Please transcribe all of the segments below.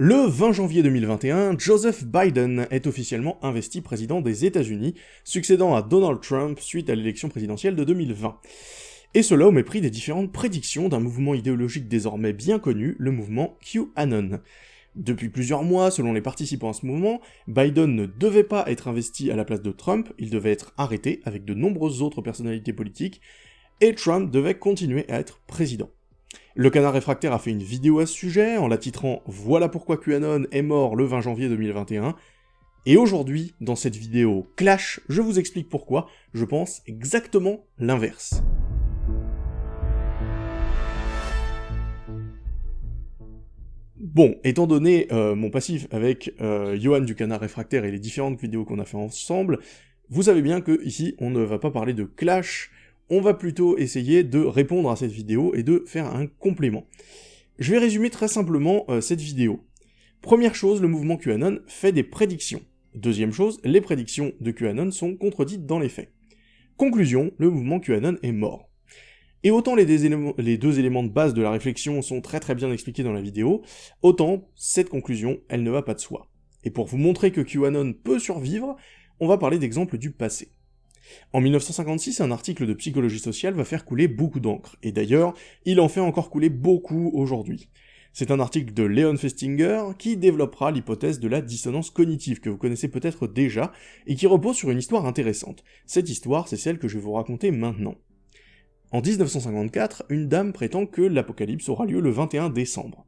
Le 20 janvier 2021, Joseph Biden est officiellement investi président des États-Unis, succédant à Donald Trump suite à l'élection présidentielle de 2020. Et cela au mépris des différentes prédictions d'un mouvement idéologique désormais bien connu, le mouvement QAnon. Depuis plusieurs mois, selon les participants à ce mouvement, Biden ne devait pas être investi à la place de Trump, il devait être arrêté avec de nombreuses autres personnalités politiques, et Trump devait continuer à être président. Le canard réfractaire a fait une vidéo à ce sujet, en la titrant « Voilà pourquoi QAnon est mort le 20 janvier 2021 », et aujourd'hui, dans cette vidéo Clash, je vous explique pourquoi je pense exactement l'inverse. Bon, étant donné euh, mon passif avec euh, Johan du Canard Réfractaire et les différentes vidéos qu'on a fait ensemble, vous savez bien que ici on ne va pas parler de clash, on va plutôt essayer de répondre à cette vidéo et de faire un complément. Je vais résumer très simplement euh, cette vidéo. Première chose, le mouvement QAnon fait des prédictions. Deuxième chose, les prédictions de QAnon sont contredites dans les faits. Conclusion, le mouvement QAnon est mort. Et autant les deux, éléments, les deux, éléments, de base de la réflexion sont très très bien expliqués dans la vidéo, autant cette conclusion, elle ne va pas de soi. Et pour vous montrer que QAnon peut survivre, on va parler d'exemples du passé. En 1956, un article de psychologie sociale va faire couler beaucoup d'encre, et d'ailleurs, il en fait encore couler beaucoup aujourd'hui. C'est un article de Leon Festinger qui développera l'hypothèse de la dissonance cognitive que vous connaissez peut-être déjà, et qui repose sur une histoire intéressante. Cette histoire, c'est celle que je vais vous raconter maintenant. En 1954, une dame prétend que l'apocalypse aura lieu le 21 décembre.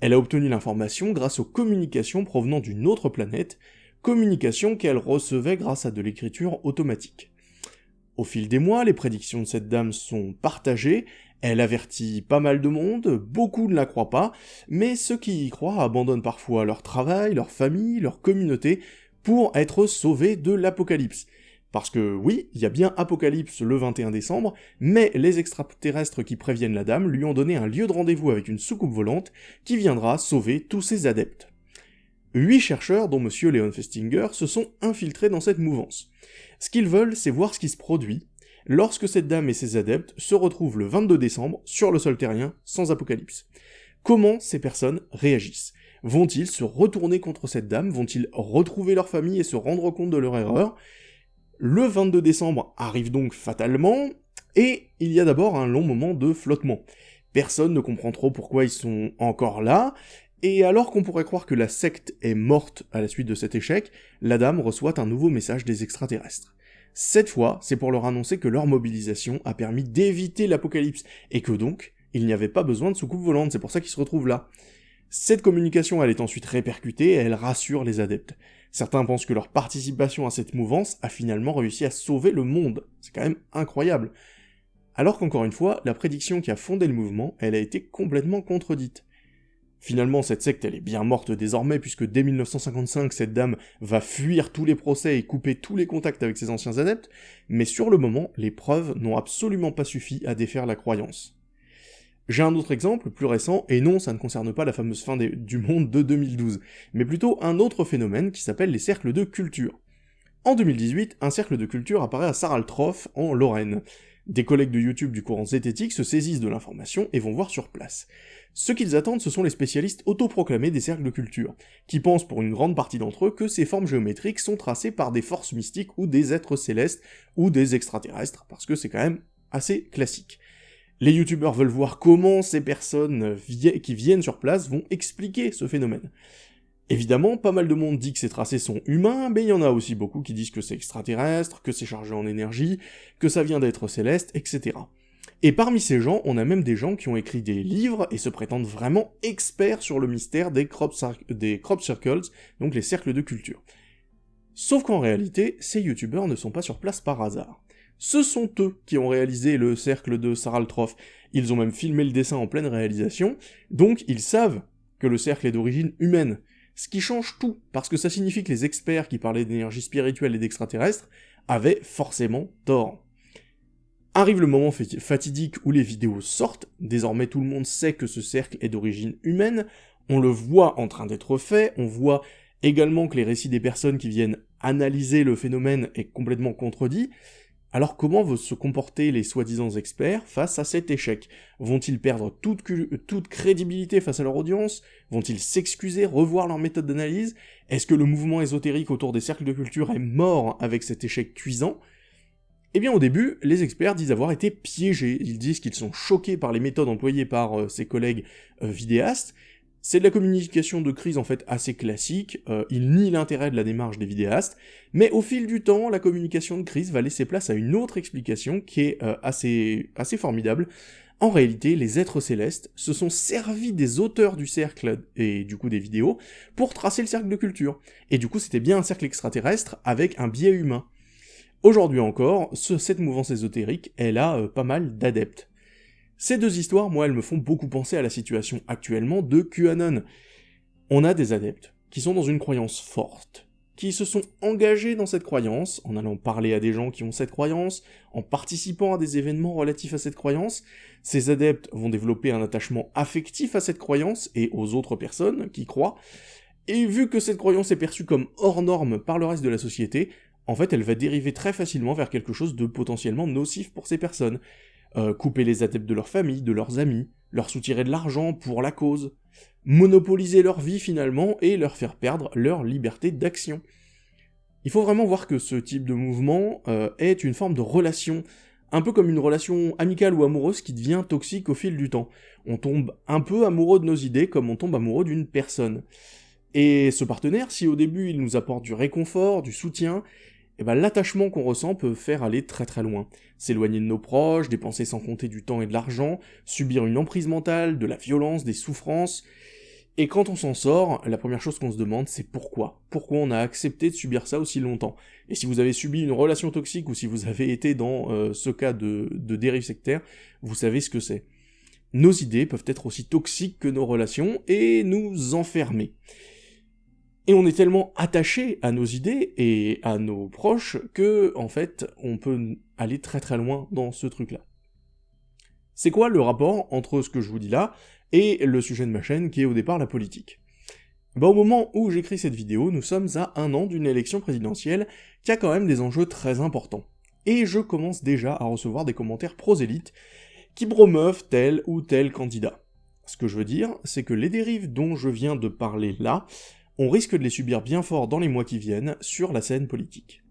Elle a obtenu l'information grâce aux communications provenant d'une autre planète, communication qu'elle recevait grâce à de l'écriture automatique. Au fil des mois, les prédictions de cette dame sont partagées, elle avertit pas mal de monde, beaucoup ne la croient pas, mais ceux qui y croient abandonnent parfois leur travail, leur famille, leur communauté, pour être sauvés de l'apocalypse. Parce que oui, il y a bien Apocalypse le 21 décembre, mais les extraterrestres qui préviennent la dame lui ont donné un lieu de rendez-vous avec une soucoupe volante qui viendra sauver tous ses adeptes. Huit chercheurs, dont M. Leon Festinger, se sont infiltrés dans cette mouvance. Ce qu'ils veulent, c'est voir ce qui se produit lorsque cette dame et ses adeptes se retrouvent le 22 décembre sur le sol terrien, sans apocalypse. Comment ces personnes réagissent? Vont-ils se retourner contre cette dame? Vont-ils retrouver leur famille et se rendre compte de leur erreur? Le 22 décembre arrive donc fatalement, et il y a d'abord un long moment de flottement. Personne ne comprend trop pourquoi ils sont encore là, et alors qu'on pourrait croire que la secte est morte à la suite de cet échec, la dame reçoit un nouveau message des extraterrestres. Cette fois, c'est pour leur annoncer que leur mobilisation a permis d'éviter l'apocalypse, et que donc, il n'y avait pas besoin de soucoupe volante, c'est pour ça qu'ils se retrouvent là. Cette communication, elle est ensuite répercutée, et elle rassure les adeptes. Certains pensent que leur participation à cette mouvance a finalement réussi à sauver le monde. C'est quand même incroyable. Alors qu'encore une fois, la prédiction qui a fondé le mouvement, elle a été complètement contredite. Finalement, cette secte, elle est bien morte désormais, puisque dès 1955, cette dame va fuir tous les procès et couper tous les contacts avec ses anciens adeptes, mais sur le moment, les preuves n'ont absolument pas suffi à défaire la croyance. J'ai un autre exemple, plus récent, et non, ça ne concerne pas la fameuse fin du monde de 2012, mais plutôt un autre phénomène qui s'appelle les cercles de culture. En 2018, un cercle de culture apparaît à Saraltroff, en Lorraine. Des collègues de YouTube du courant zététique se saisissent de l'information et vont voir sur place. Ce qu'ils attendent, ce sont les spécialistes autoproclamés des cercles de culture, qui pensent pour une grande partie d'entre eux que ces formes géométriques sont tracées par des forces mystiques ou des êtres célestes ou des extraterrestres, parce que c'est quand même assez classique. Les youtubeurs veulent voir comment ces personnes qui viennent sur place vont expliquer ce phénomène. Évidemment, pas mal de monde dit que ces tracés sont humains, mais il y en a aussi beaucoup qui disent que c'est extraterrestre, que c'est chargé en énergie, que ça vient d'être céleste, etc. Et parmi ces gens, on a même des gens qui ont écrit des livres et se prétendent vraiment experts sur le mystère des crop, circles, donc les cercles de culture. Sauf qu'en réalité, ces youtubeurs ne sont pas sur place par hasard. Ce sont eux qui ont réalisé le cercle de Saraltroff, ils ont même filmé le dessin en pleine réalisation, donc ils savent que le cercle est d'origine humaine, ce qui change tout, parce que ça signifie que les experts qui parlaient d'énergie spirituelle et d'extraterrestres avaient forcément tort. Arrive le moment fatidique où les vidéos sortent, désormais tout le monde sait que ce cercle est d'origine humaine, on le voit en train d'être fait, on voit également que les récits des personnes qui viennent analyser le phénomène est complètement contredit, Alors comment vont se comporter les soi-disant experts face à cet échec? Vont-ils perdre toute, crédibilité face à leur audience? Vont-ils s'excuser, revoir leur méthode d'analyse? Est-ce que le mouvement ésotérique autour des cercles de culture est mort avec cet échec cuisant? Eh bien au début, les experts disent avoir été piégés, ils disent qu'ils sont choqués par les méthodes employées par euh, ses collègues euh, vidéastes, c'est de la communication de crise en fait assez classique, euh, il nie l'intérêt de la démarche des vidéastes, mais au fil du temps, la communication de crise va laisser place à une autre explication qui est assez, assez formidable. En réalité, les êtres célestes se sont servis des auteurs du cercle et du coup des vidéos pour tracer le cercle de culture. Et du coup, c'était bien un cercle extraterrestre avec un biais humain. Aujourd'hui encore, cette mouvance ésotérique, elle a euh, pas mal d'adeptes. Ces deux histoires, moi, elles me font beaucoup penser à la situation actuellement de QAnon. On a des adeptes qui sont dans une croyance forte, qui se sont engagés dans cette croyance, en allant parler à des gens qui ont cette croyance, en participant à des événements relatifs à cette croyance. Ces adeptes vont développer un attachement affectif à cette croyance et aux autres personnes qui croient, et vu que cette croyance est perçue comme hors norme par le reste de la société, en fait, elle va dériver très facilement vers quelque chose de potentiellement nocif pour ces personnes. Euh, couper les adeptes de leur famille, de leurs amis, leur soutirer de l'argent pour la cause, monopoliser leur vie finalement et leur faire perdre leur liberté d'action. Il faut vraiment voir que ce type de mouvement euh, est une forme de relation, un peu comme une relation amicale ou amoureuse qui devient toxique au fil du temps. On tombe un peu amoureux de nos idées comme on tombe amoureux d'une personne. Et ce partenaire, si au début il nous apporte du réconfort, du soutien, eh ben, l'attachement qu'on ressent peut faire aller très très loin. S'éloigner de nos proches, dépenser sans compter du temps et de l'argent, subir une emprise mentale, de la violence, des souffrances. Et quand on s'en sort, la première chose qu'on se demande, c'est pourquoi? Pourquoi on a accepté de subir ça aussi longtemps? Et si vous avez subi une relation toxique ou si vous avez été dans euh, ce cas de, de dérive sectaire, vous savez ce que c'est. Nos idées peuvent être aussi toxiques que nos relations et nous enfermer. Et on est tellement attaché à nos idées et à nos proches que, en fait, on peut aller très très loin dans ce truc-là. C'est quoi le rapport entre ce que je vous dis là et le sujet de ma chaîne qui est au départ la politique? Bah, au moment où j'écris cette vidéo, nous sommes à un an d'une élection présidentielle qui a quand même des enjeux très importants. Et je commence déjà à recevoir des commentaires prosélytes qui promeuvent tel ou tel candidat. Ce que je veux dire, c'est que les dérives dont je viens de parler là on risque de les subir bien fort dans les mois qui viennent sur la scène politique.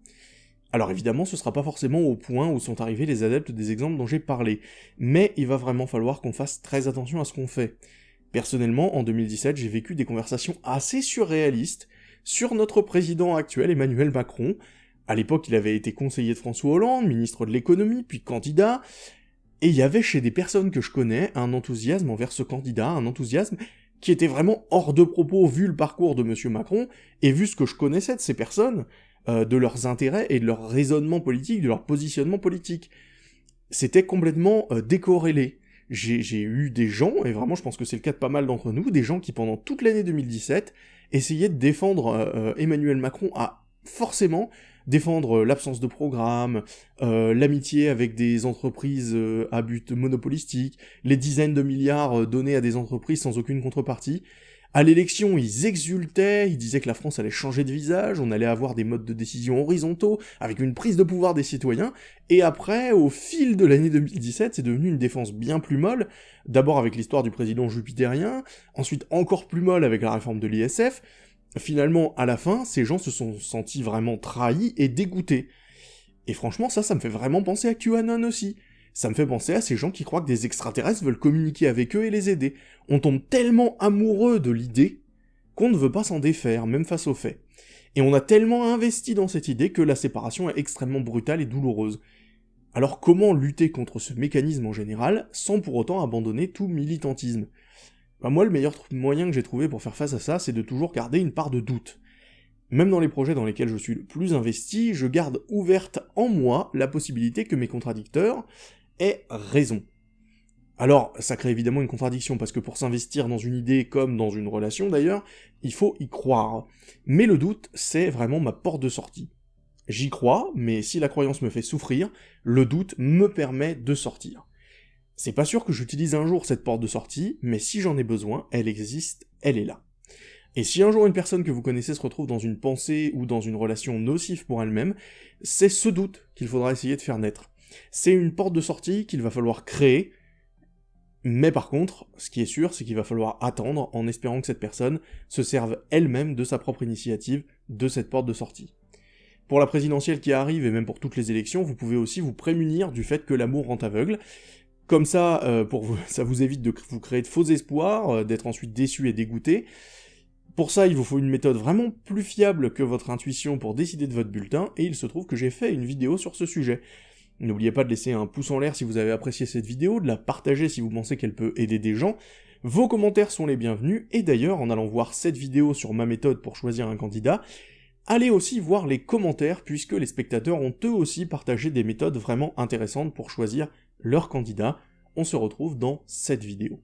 Alors évidemment, ce sera pas forcément au point où sont arrivés les adeptes des exemples dont j'ai parlé, mais il va vraiment falloir qu'on fasse très attention à ce qu'on fait. Personnellement, en 2017, j'ai vécu des conversations assez surréalistes sur notre président actuel Emmanuel Macron. À l'époque, il avait été conseiller de François Hollande, ministre de l'économie, puis candidat, et il y avait chez des personnes que je connais un enthousiasme envers ce candidat, un enthousiasme qui était vraiment hors de propos vu le parcours de M. Macron, et vu ce que je connaissais de ces personnes, euh, de leurs intérêts et de leur raisonnement politique, de leur positionnement politique. C'était complètement euh, décorrélé. J'ai eu des gens, et vraiment je pense que c'est le cas de pas mal d'entre nous, des gens qui pendant toute l'année 2017 essayaient de défendre euh, Emmanuel Macron à forcément défendre euh, l'absence de programme, euh, l'amitié avec des entreprises euh, à but monopolistique, les dizaines de milliards donnés à des entreprises sans aucune contrepartie. À l'élection, ils exultaient, ils disaient que la France allait changer de visage, on allait avoir des modes de décision horizontaux, avec une prise de pouvoir des citoyens, et après, au fil de l'année 2017, c'est devenu une défense bien plus molle, d'abord avec l'histoire du président jupitérien, ensuite encore plus molle avec la réforme de l'ISF, finalement, à la fin, ces gens se sont sentis vraiment trahis et dégoûtés. Et franchement, ça, ça me fait vraiment penser à QAnon aussi. Ça me fait penser à ces gens qui croient que des extraterrestres veulent communiquer avec eux et les aider. On tombe tellement amoureux de l'idée qu'on ne veut pas s'en défaire, même face aux faits. Et on a tellement investi dans cette idée que la séparation est extrêmement brutale et douloureuse. Alors comment lutter contre ce mécanisme en général, sans pour autant abandonner tout militantisme? Bah, moi, le meilleur moyen que j'ai trouvé pour faire face à ça, c'est de toujours garder une part de doute. Même dans les projets dans lesquels je suis le plus investi, je garde ouverte en moi la possibilité que mes contradicteurs aient raison. Alors, ça crée évidemment une contradiction, parce que pour s'investir dans une idée comme dans une relation d'ailleurs, il faut y croire. Mais le doute, c'est vraiment ma porte de sortie. J'y crois, mais si la croyance me fait souffrir, le doute me permet de sortir. C'est pas sûr que j'utilise un jour cette porte de sortie, mais si j'en ai besoin, elle existe, elle est là. Et si un jour une personne que vous connaissez se retrouve dans une pensée ou dans une relation nocive pour elle-même, c'est ce doute qu'il faudra essayer de faire naître. C'est une porte de sortie qu'il va falloir créer, mais par contre, ce qui est sûr, c'est qu'il va falloir attendre en espérant que cette personne se serve elle-même de sa propre initiative de cette porte de sortie. Pour la présidentielle qui arrive, et même pour toutes les élections, vous pouvez aussi vous prémunir du fait que l'amour rend aveugle. Comme ça, euh, pour ça vous évite de vous créer de faux espoirs, euh, d'être ensuite déçu et dégoûté. Pour ça, il vous faut une méthode vraiment plus fiable que votre intuition pour décider de votre bulletin, et il se trouve que j'ai fait une vidéo sur ce sujet. N'oubliez pas de laisser un pouce en l'air si vous avez apprécié cette vidéo, de la partager si vous pensez qu'elle peut aider des gens. Vos commentaires sont les bienvenus, et d'ailleurs, en allant voir cette vidéo sur ma méthode pour choisir un candidat, allez aussi voir les commentaires, puisque les spectateurs ont eux aussi partagé des méthodes vraiment intéressantes pour choisir leur candidat. On se retrouve dans cette vidéo.